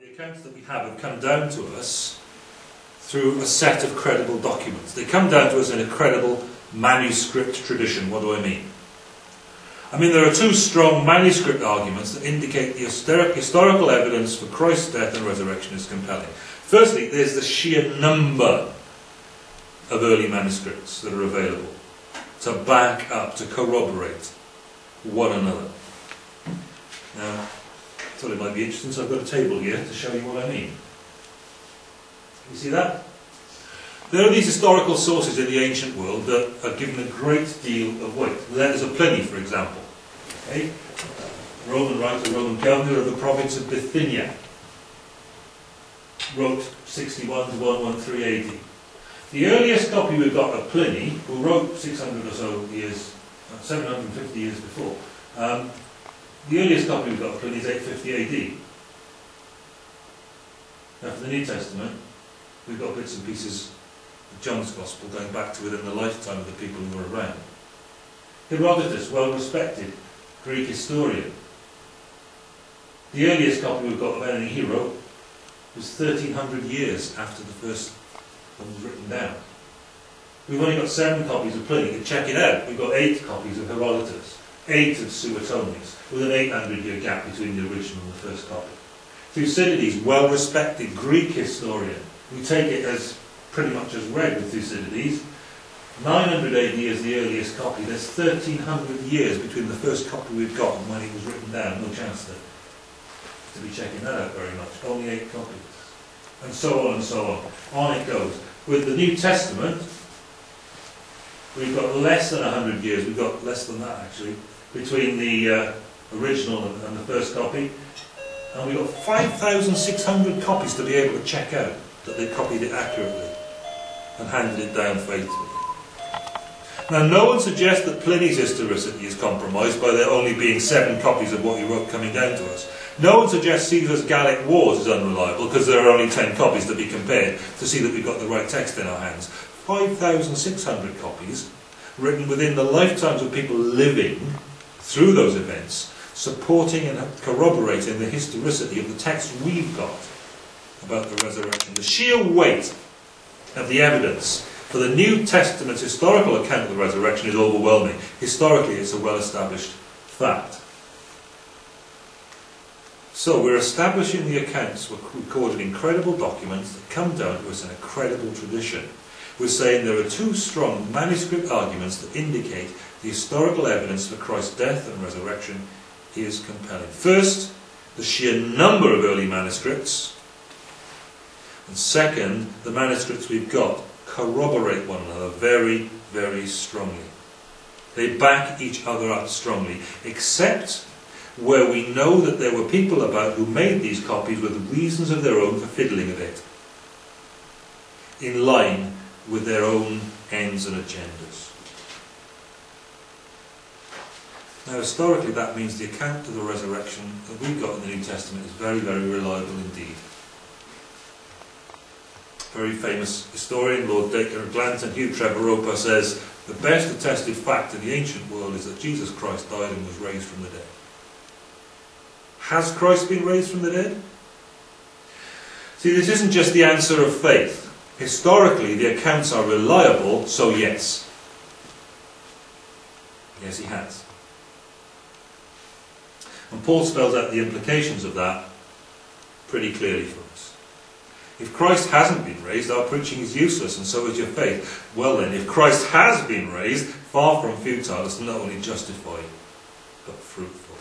The accounts that we have have come down to us through a set of credible documents. They come down to us in a credible manuscript tradition. What do I mean? I mean, there are two strong manuscript arguments that indicate the historical evidence for Christ's death and resurrection is compelling. Firstly, there's the sheer number of early manuscripts that are available to back up, to corroborate one another. Now, thought it might be interesting, so I've got a table here to show you what I mean. You see that? There are these historical sources in the ancient world that are given a great deal of weight. Letters of Pliny, for example. Okay? Roman writer, Roman governor of the province of Bithynia, wrote 61 to 113 AD. The earliest copy we've got of Pliny, who wrote 600 or so years, uh, 750 years before, um, the earliest copy we've got of Pliny is 850 AD. Now for the New Testament, we've got bits and pieces of John's Gospel going back to within the lifetime of the people who were around. Herodotus, well respected Greek historian. The earliest copy we've got of anything he wrote was 1300 years after the first one was written down. We've only got seven copies of Pliny. You check it out. We've got eight copies of Herodotus, eight of Suetonius, with an 800 year gap between the original and the first copy. Thucydides, well respected Greek historian, we take it as pretty much as read with Thucydides. 900 AD is the earliest copy. There's 1300 years between the first copy we've got and when it was written down. No chance to, to be checking that out very much. Only eight copies. And so on and so on. On it goes. With the New Testament, we've got less than 100 years. We've got less than that actually between the uh, original and, and the first copy. And we've got 5,600 copies to be able to check out that they copied it accurately and handed it down faithfully. Now, no one suggests that Pliny's historicity is compromised by there only being seven copies of what he wrote coming down to us. No one suggests Caesar's Gallic Wars is unreliable because there are only ten copies to be compared to see that we've got the right text in our hands. 5,600 copies written within the lifetimes of people living through those events, supporting and corroborating the historicity of the text we've got about the resurrection. The sheer weight of the evidence for the New Testament's historical account of the resurrection is overwhelming. Historically, it's a well-established fact. So we're establishing the accounts, we're recording incredible documents that come down to us in a credible tradition. We're saying there are two strong manuscript arguments that indicate the historical evidence for Christ's death and resurrection is compelling. First, the sheer number of early manuscripts and second, the manuscripts we've got corroborate one another very, very strongly. They back each other up strongly, except where we know that there were people about who made these copies with reasons of their own for fiddling a bit, in line with their own ends and agendas. Now, historically, that means the account of the resurrection that we've got in the New Testament is very, very reliable indeed very famous historian, Lord Dacre Glanton, Hugh Trevor Roper says, the best attested fact in the ancient world is that Jesus Christ died and was raised from the dead. Has Christ been raised from the dead? See, this isn't just the answer of faith. Historically, the accounts are reliable, so yes. Yes, he has. And Paul spells out the implications of that pretty clearly for us. If Christ hasn't been raised, our preaching is useless, and so is your faith. Well then, if Christ has been raised, far from futile, it's not only justified, but fruitful.